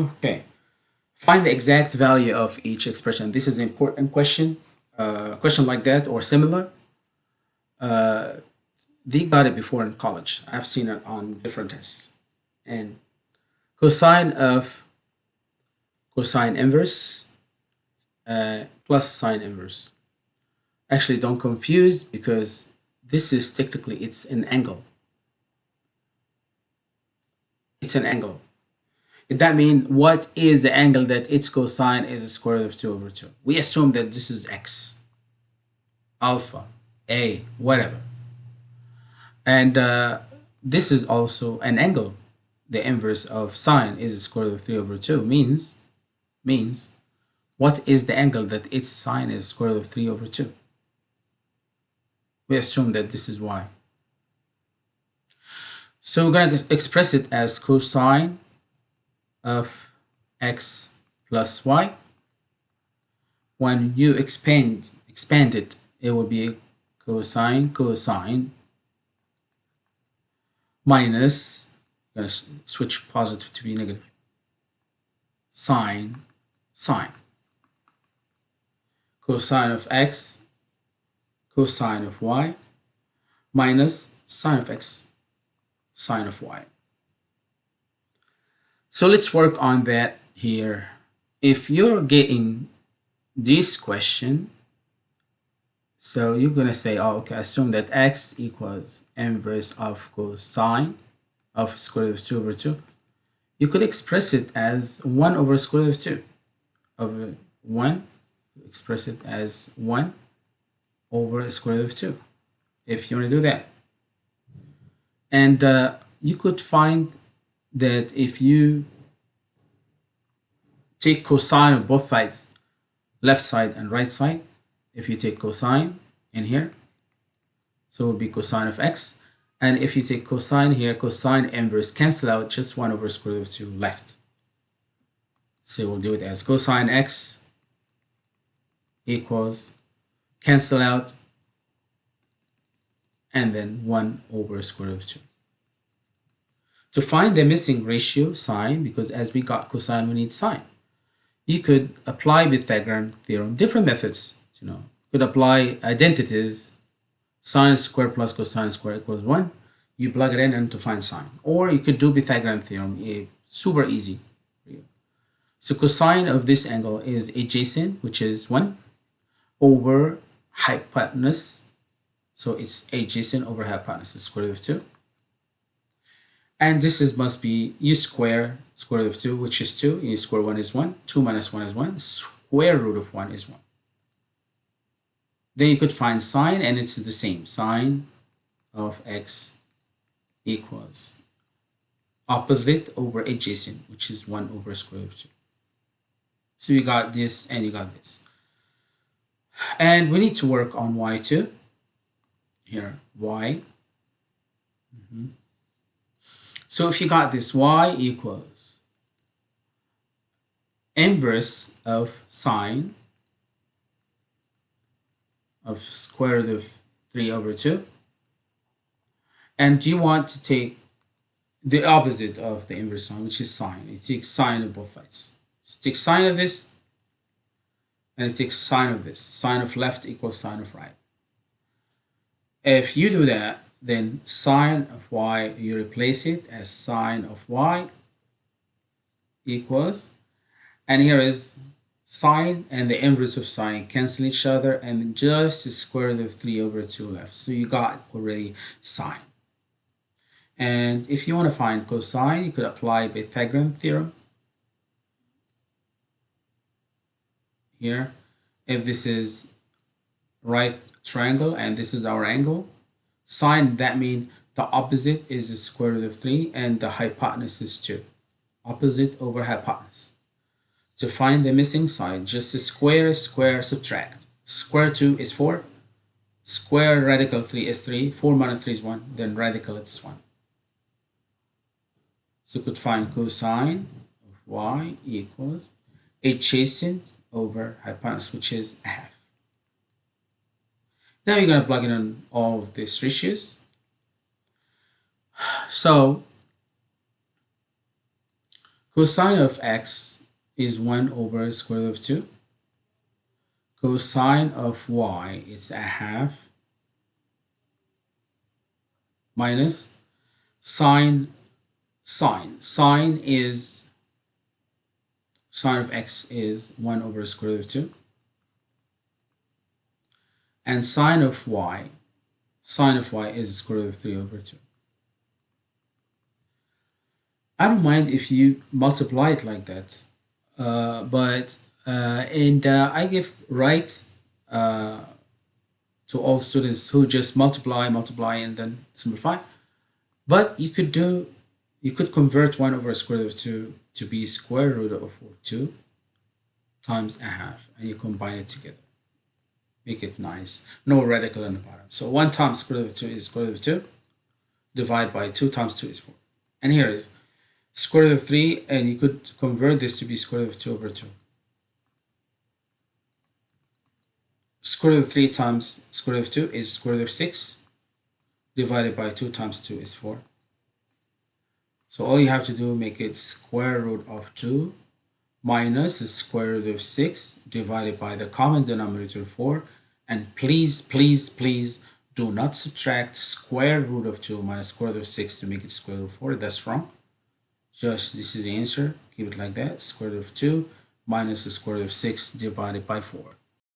Okay. Find the exact value of each expression. This is an important question. Uh, question like that or similar. Uh, they got it before in college. I've seen it on different tests. And cosine of cosine inverse uh, plus sine inverse. Actually, don't confuse because this is technically, it's an angle. It's an angle. That means what is the angle that its cosine is the square root of 2 over 2? We assume that this is x, alpha, a, whatever. And uh, this is also an angle. The inverse of sine is the square root of 3 over 2 means, means what is the angle that its sine is square root of 3 over 2? We assume that this is y. So we're going to express it as cosine of x plus y. When you expand expand it, it will be cosine cosine minus going to switch positive to be negative sine sine cosine of x cosine of y minus sine of x sine of y so let's work on that here. If you're getting this question, so you're going to say, oh, okay, assume that x equals inverse of cosine of square root of 2 over 2. You could express it as 1 over square root of 2 over 1. Express it as 1 over square root of 2 if you want to do that. And uh, you could find that if you take cosine of both sides, left side and right side, if you take cosine in here, so it will be cosine of x. And if you take cosine here, cosine inverse cancel out just 1 over square root of 2 left. So we'll do it as cosine x equals cancel out and then 1 over square root of 2. To find the missing ratio sine, because as we got cosine, we need sine. You could apply Pythagorean theorem, different methods, you know. Could apply identities, sine squared plus cosine squared equals 1. You plug it in and to find sine. Or you could do Pythagorean theorem, eh, super easy. So cosine of this angle is adjacent, which is 1, over hypotenuse. So it's adjacent over hypotenuse, square root of 2 and this is must be u square square root of 2 which is 2 u square 1 is 1 2 minus 1 is 1 square root of 1 is 1 then you could find sine and it's the same sine of x equals opposite over adjacent which is 1 over square root of 2 so you got this and you got this. And we need to work on y2 here y. Mm -hmm. So if you got this y equals inverse of sine of square root of 3 over 2 and you want to take the opposite of the inverse sine which is sine. It takes sine of both sides. So take sine of this and it takes sine of this. Sine of left equals sine of right. If you do that then sine of y, you replace it as sine of y equals, and here is sine and the inverse of sine cancel each other and just the square root of 3 over 2 left. So you got already sine. And if you want to find cosine, you could apply Pythagorean theorem. Here, if this is right triangle and this is our angle, Sine, that means the opposite is the square root of 3 and the hypotenuse is 2. Opposite over hypotenuse. To find the missing side, just square, square, subtract. Square 2 is 4. Square radical 3 is 3. 4 minus 3 is 1. Then radical it's 1. So you could find cosine of y equals adjacent over hypotenuse, which is half. Now you're going to plug in all of these ratios. So Cosine of x is 1 over square root of 2. Cosine of y is a half minus sine sine. Sine is sine of x is 1 over square root of 2. And sine of y, sine of y is square root of 3 over 2. I don't mind if you multiply it like that, uh, but uh, and uh, I give right uh, to all students who just multiply, multiply, and then simplify. But you could do, you could convert 1 over square root of 2 to be square root of 2 times a half, and you combine it together. Make it nice. No radical in the bottom. So 1 times square root of 2 is square root of 2. Divide by 2 times 2 is 4. And here is square root of 3, and you could convert this to be square root of 2 over 2. Square root of 3 times square root of 2 is square root of 6. Divided by 2 times 2 is 4. So all you have to do, make it square root of 2 minus the square root of 6 divided by the common denominator 4. And please, please, please do not subtract square root of 2 minus square root of 6 to make it square root of 4. That's wrong. Just this is the answer. Keep it like that. Square root of 2 minus the square root of 6 divided by 4.